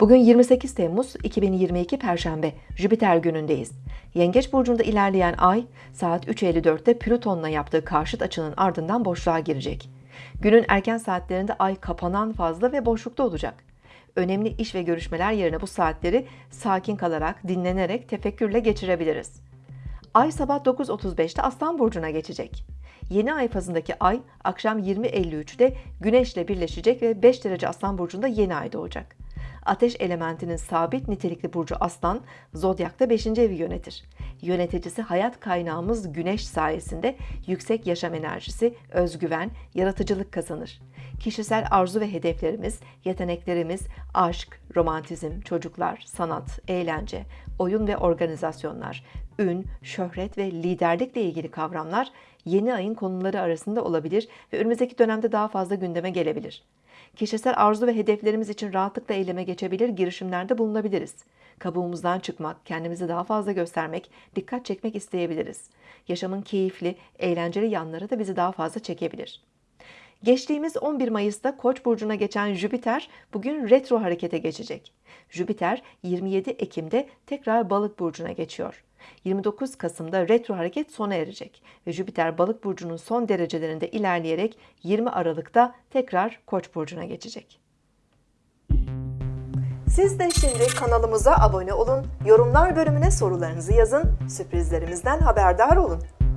Bugün 28 Temmuz 2022 Perşembe, Jüpiter günündeyiz. Yengeç burcunda ilerleyen ay saat 3.54'te Plüton'la yaptığı karşıt açının ardından boşluğa girecek. Günün erken saatlerinde ay kapanan fazla ve boşlukta olacak. Önemli iş ve görüşmeler yerine bu saatleri sakin kalarak, dinlenerek, tefekkürle geçirebiliriz. Ay sabah 9.35'te Aslan burcuna geçecek. Yeni ay fazındaki ay akşam 20.53'te Güneş'le birleşecek ve 5 derece Aslan burcunda yeni ay doğacak. Ateş elementinin sabit nitelikli burcu Aslan, zodyakta 5. evi yönetir. Yöneticisi hayat kaynağımız Güneş sayesinde yüksek yaşam enerjisi, özgüven, yaratıcılık kazanır. Kişisel arzu ve hedeflerimiz, yeteneklerimiz, aşk, romantizm, çocuklar, sanat, eğlence, oyun ve organizasyonlar, ün, şöhret ve liderlikle ilgili kavramlar yeni ayın konuları arasında olabilir ve önümüzdeki dönemde daha fazla gündeme gelebilir. Kişisel arzu ve hedeflerimiz için rahatlıkla eyleme geçebilir, girişimlerde bulunabiliriz. Kabuğumuzdan çıkmak, kendimizi daha fazla göstermek, dikkat çekmek isteyebiliriz. Yaşamın keyifli, eğlenceli yanları da bizi daha fazla çekebilir. Geçtiğimiz 11 Mayıs'ta Koç burcuna geçen Jüpiter bugün retro harekete geçecek. Jüpiter 27 Ekim'de tekrar Balık burcuna geçiyor. 29 Kasım'da retro hareket sona erecek ve Jüpiter Balık burcunun son derecelerinde ilerleyerek 20 Aralık'ta tekrar Koç burcuna geçecek. Siz de şimdi kanalımıza abone olun, yorumlar bölümüne sorularınızı yazın, sürprizlerimizden haberdar olun.